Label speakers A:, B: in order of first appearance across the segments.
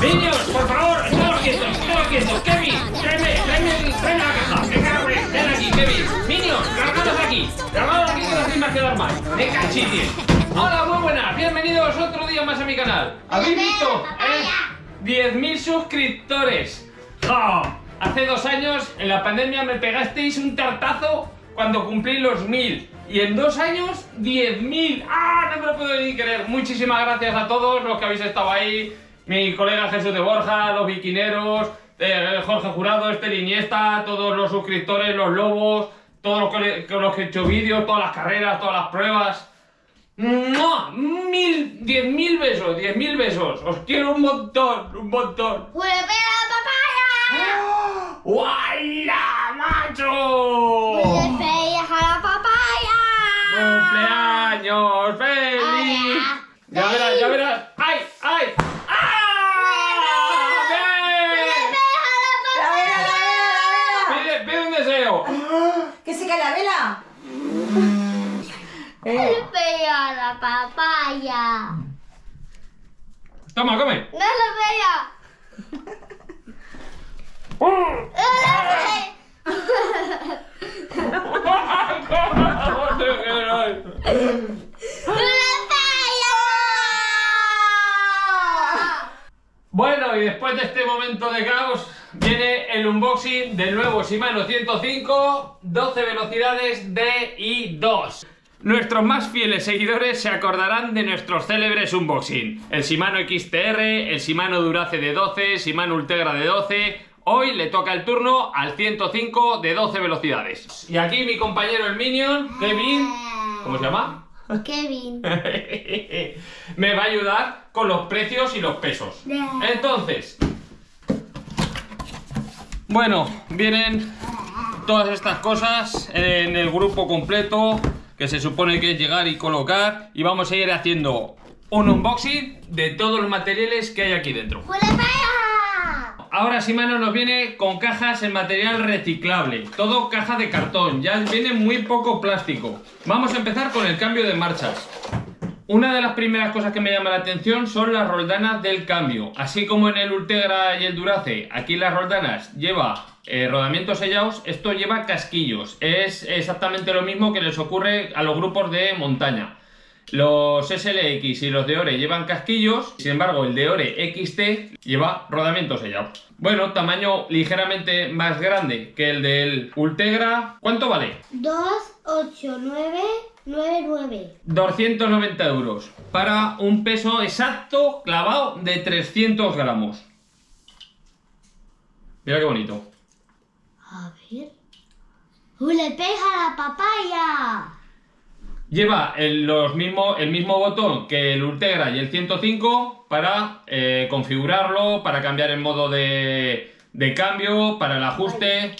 A: Niños, por favor, estamos quietos, estamos quietos. Kevin, tráeme, tráeme, tráeme la caja. Venga, hombre, ven aquí, Kevin. Niños, largados aquí. Largados aquí que no hacéis más que dar más. Venga, chitis. Hola, muy buenas. Bienvenidos otro día más a mi canal. ¿Habéis visto? ¿Eh? 10.000 suscriptores. Hace dos años, en la pandemia, me pegasteis un tartazo cuando cumplí los 1000. Y en dos años, 10.000. ¡Ah! No me lo puedo ni creer. Muchísimas gracias a todos los que habéis estado ahí. Mi colega Jesús de Borja, los viquineros, eh, Jorge Jurado, Esther Iniesta, todos los suscriptores, los lobos, todos los que, los que he hecho vídeos, todas las carreras, todas las pruebas. ¡Mua! Mil, diez mil besos, diez mil besos. Os quiero un montón, un montón.
B: ¡Huele a papaya!
A: ¡Guayla, macho!
B: ¡Huele fea a la papaya!
A: ¡Cumpleaños feliz!
B: Hola.
A: Ya verás, ya verás. ¡Ay, ay! ¡Ah! ¡Ven!
C: ¡La vela, la vela, la vela!
A: Pide, pide un deseo.
C: ¡Que se cae la vela!
B: ¡Huele
C: Eh,
B: fea a la papaya!
A: Toma, come.
B: ¡No fea! ¡Huele fea!
A: Bueno, y después de este momento de caos, viene el unboxing del nuevo Shimano 105, 12 velocidades DI2. Nuestros más fieles seguidores se acordarán de nuestros célebres unboxing. El Shimano XTR, el Shimano Durace de 12, Shimano Ultegra de 12. Hoy le toca el turno al 105 de 12 velocidades. Y aquí mi compañero el Minion, Kevin, ¿cómo se llama?
B: Kevin.
A: me va a ayudar con los precios y los pesos. Entonces, bueno, vienen todas estas cosas en el grupo completo que se supone que es llegar y colocar y vamos a ir haciendo un unboxing de todos los materiales que hay aquí dentro. Ahora Shimano nos viene con cajas en material reciclable, todo caja de cartón, ya viene muy poco plástico. Vamos a empezar con el cambio de marchas. Una de las primeras cosas que me llama la atención son las roldanas del cambio. Así como en el Ultegra y el Durace, aquí las roldanas lleva eh, rodamientos sellados, esto lleva casquillos. Es exactamente lo mismo que les ocurre a los grupos de montaña. Los SLX y los de Ore llevan casquillos, sin embargo el de Ore XT lleva rodamiento sellado. Bueno, tamaño ligeramente más grande que el del Ultegra. ¿Cuánto vale?
B: 2, 8, 9, 9, 9.
A: 290 euros para un peso exacto clavado de 300 gramos. Mira qué bonito.
B: A ver. ¡Huele fea a la papaya!
A: Lleva el, los mismo, el mismo botón que el Ultegra y el 105 para eh, configurarlo, para cambiar el modo de, de cambio, para el ajuste.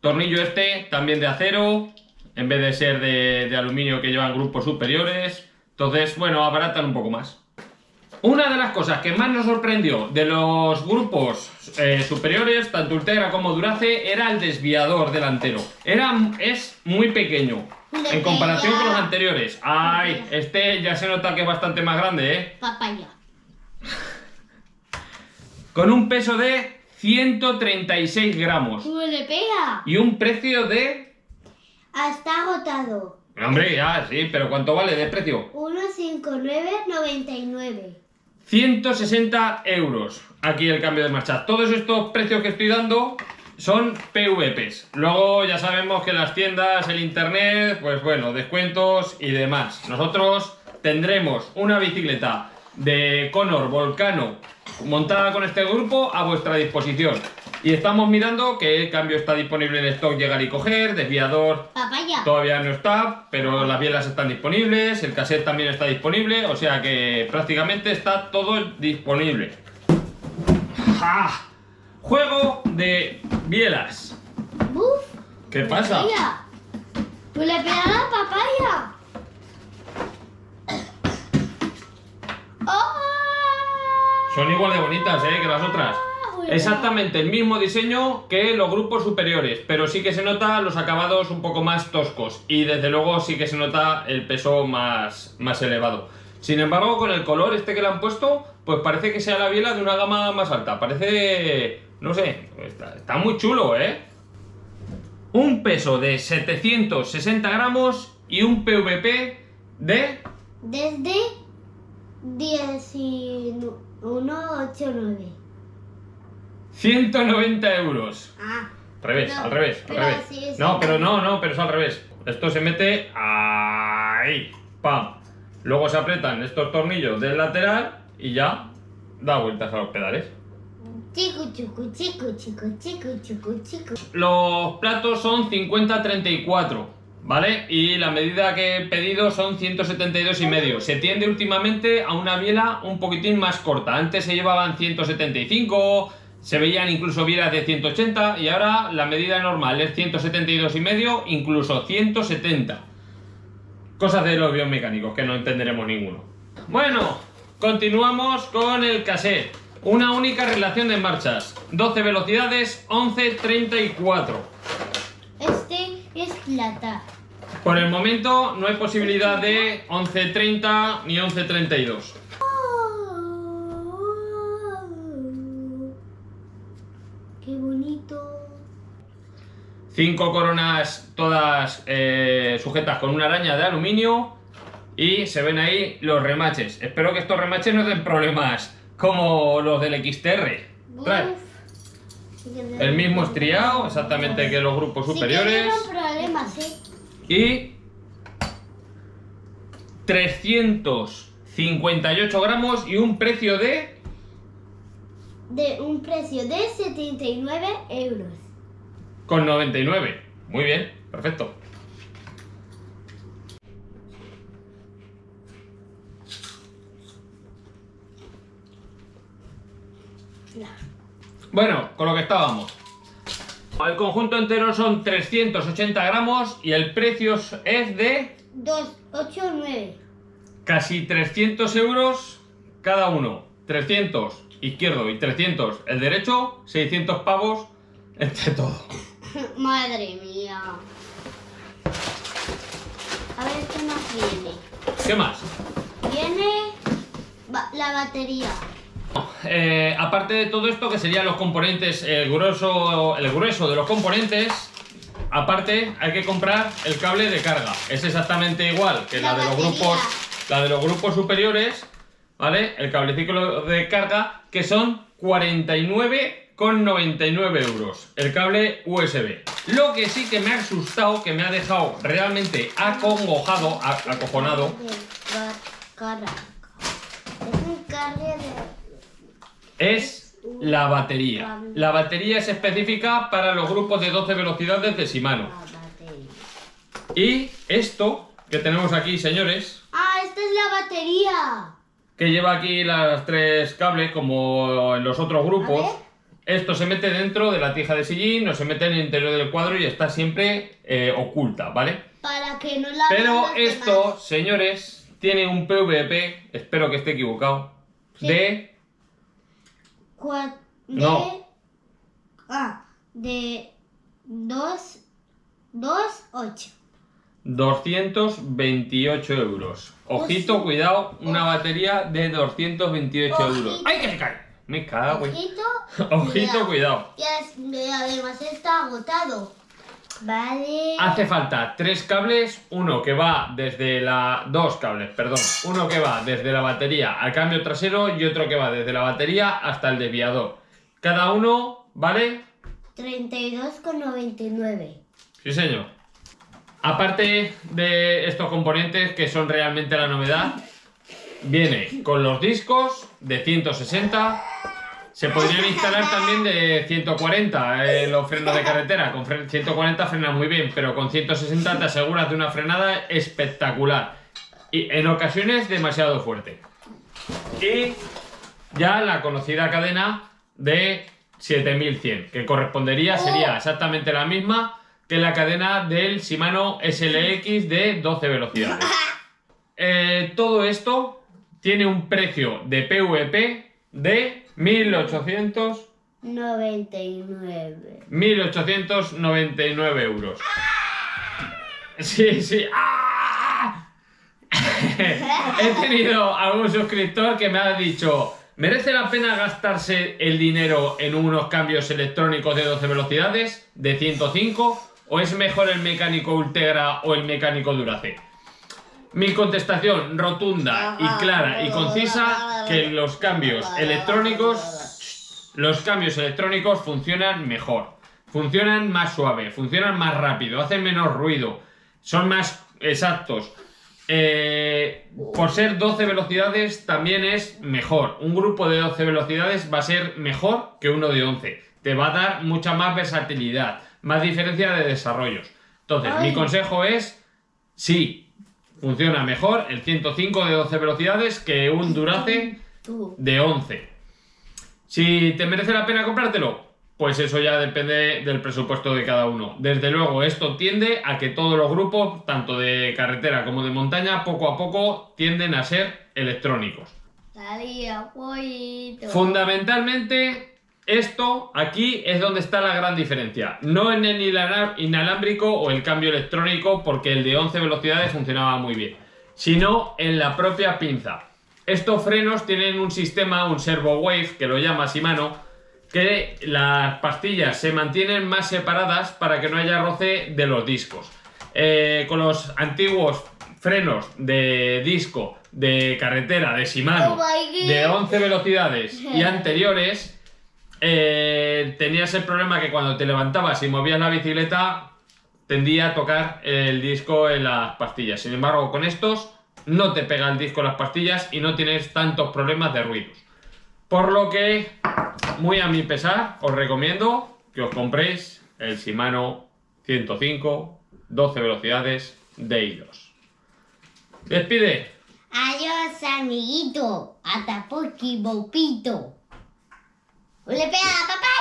A: Tornillo este también de acero, en vez de ser de, de aluminio que llevan grupos superiores. Entonces, bueno, abaratan un poco más. Una de las cosas que más nos sorprendió de los grupos eh, superiores, tanto Ultegra como Durace, era el desviador delantero. Era, es muy pequeño en comparación con los anteriores. Ay, este ya se nota que es bastante más grande, ¿eh?
B: Papaya.
A: Con un peso de 136 gramos y un precio de...
B: Está agotado.
A: Hombre, ya, sí, pero ¿cuánto vale de precio?
B: 159,99.
A: 160 euros. Aquí el cambio de marcha. Todos estos precios que estoy dando son PVPs. Luego ya sabemos que las tiendas, el internet, pues bueno, descuentos y demás. Nosotros tendremos una bicicleta de Conor Volcano montada con este grupo a vuestra disposición. Y estamos mirando que el cambio está disponible en stock, llegar y coger, desviador
B: Papaya.
A: Todavía no está, pero las bielas están disponibles, el cassette también está disponible, o sea que prácticamente está todo disponible. ¡Ja! Juego de bielas.
B: ¡Buf!
A: ¿Qué pasa?
B: Mira. ¡Huele fea a la papaya! ¡Oh!
A: Son igual de bonitas, ¿eh? Que las otras. Exactamente el mismo diseño que los grupos superiores, pero sí que se nota los acabados un poco más toscos y desde luego sí que se nota el peso más, más elevado. Sin embargo, con el color este que le han puesto, pues parece que sea la biela de una gama más alta. Parece, no sé, está, está muy chulo, ¿eh? Un peso de 760 gramos y un PVP de
B: Desde 1989.
A: 190 euros.
B: Ah.
A: Revés, al revés, al revés. no, pero no, no, pero es al revés. Esto se mete ahí, pam. Luego se apretan estos tornillos del lateral y ya da vueltas a los pedales.
B: Chico, chico, chico, chico, chico, chico, chico.
A: Los platos son 50-34, ¿vale? Y la medida que he pedido son 172 y medio. Se tiende últimamente a una biela un poquitín más corta. Antes se llevaban 175, se veían incluso bielas de 180 y ahora la medida normal es 172 y medio, incluso 170. Cosas de los biomecánicos que no entenderemos ninguno. Bueno, continuamos con el cassette. Una única relación de marchas. 12 velocidades, 11, 34.
B: Este es plata.
A: Por el momento no hay posibilidad de 11.30 ni 11.32. 5 coronas todas eh, sujetas con una araña de aluminio y se ven ahí los remaches. Espero que estos remaches no den problemas como los del XTR. El mismo estriado, exactamente que los grupos superiores.
B: ¿eh?
A: Y 358 gramos y un precio de...
B: De un precio de 79 euros
A: con 99. Muy bien, perfecto. Bueno, con lo que estábamos. El conjunto entero son 380 gramos y el precio es de
B: 2, 8, 9.
A: casi 300 euros cada uno. 300 izquierdo y 300 el derecho, 600 pavos entre todo.
B: Madre mía. A ver qué más viene.
A: ¿Qué más?
B: Viene la batería.
A: Eh, aparte de todo esto, que serían los componentes, el grueso, el grueso de los componentes, aparte hay que comprar el cable de carga. Es exactamente igual que la,
B: La
A: de los grupos, la de los grupos superiores, ¿vale? El cableciclo de carga, que son 49,99 euros. El cable USB. Lo que sí que me ha asustado, que me ha dejado realmente acongojado, acojonado.
B: Es un cable de...
A: es la batería. La batería es específica para los grupos de 12 velocidades de Shimano. Y esto que tenemos aquí, señores,
B: Ah, esta es la batería.
A: que lleva aquí las tres cables como en los otros grupos. Esto se mete dentro de la tija de sillín, no se mete en el interior del cuadro y está siempre eh, oculta, ¿vale?
B: Para que no la
A: Pero esto,
B: demás.
A: señores, tiene un PVP, espero que esté equivocado,
B: Sí.
A: de
B: Cua- de...
A: No.
B: Ah, de 2, 2, 8.
A: 228 euros. Ojito, cuidado, una batería de 228 euros. ¡Ay, que se cae! Me cago.
B: Ojito.
A: Ojito, cuidado.
B: Y es- y además está agotado. Vale.
A: Hace falta tres cables, uno que va desde la... Dos cables, perdón. Uno que va desde la batería al cambio trasero y otro que va desde la batería hasta el desviador. Cada uno, ¿vale?
B: 32,99.
A: Sí, señor. Aparte de estos componentes que son realmente la novedad, viene con los discos de 160. Se podrían instalar también de 140 eh, los frenos de carretera. Con fre- 140 frenas muy bien, pero con 160 te aseguras de una frenada espectacular. Y en ocasiones demasiado fuerte. Y ya la conocida cadena de 7100, que correspondería, sería exactamente la misma que la cadena del Shimano SLX de 12 velocidades. Eh, todo esto tiene un precio de PVP de 1800,
B: 99.
A: 1899 euros. Sí, sí. ¡Ah! he tenido algún suscriptor que me ha dicho, ¿merece la pena gastarse el dinero en unos cambios electrónicos de 12 velocidades, de 105, o es mejor el mecánico Ultegra o el mecánico Duracell? Mi contestación rotunda y clara y concisa que los cambios electrónicos, los cambios electrónicos funcionan mejor, funcionan más suave, funcionan más rápido, hacen menos ruido, son más exactos. Eh, por ser 12 velocidades también es mejor. Un grupo de 12 velocidades va a ser mejor que uno de 11. Te va a dar mucha más versatilidad, más diferencia de desarrollos. Entonces, mi consejo es, sí, funciona mejor el 105 de 12 velocidades que un Duracell de 11. Si te merece la pena comprártelo, pues eso ya depende del presupuesto de cada uno. Desde luego, esto tiende a que todos los grupos, tanto de carretera como de montaña, poco a poco tienden a ser electrónicos. Fundamentalmente, esto aquí es donde está la gran diferencia. No en el inalámbrico o el cambio electrónico, porque el de 11 velocidades funcionaba muy bien, sino en la propia pinza. Estos frenos tienen un sistema, un servo wave, que lo llama Shimano, que las pastillas se mantienen más separadas para que no haya roce de los discos. Eh, con los antiguos frenos de disco de carretera de Shimano de 11 velocidades y anteriores eh, tenías el problema que cuando te levantabas y movías la bicicleta tendía a tocar el disco en las pastillas. Sin embargo, con estos no te pega el disco en las pastillas y no tienes tantos problemas de ruidos. Por lo que muy a mi pesar, os recomiendo que os compréis el Shimano 105 12 velocidades de hilos. Despide.
B: Adiós, amiguito. Hasta poquito, 我来背了拜拜。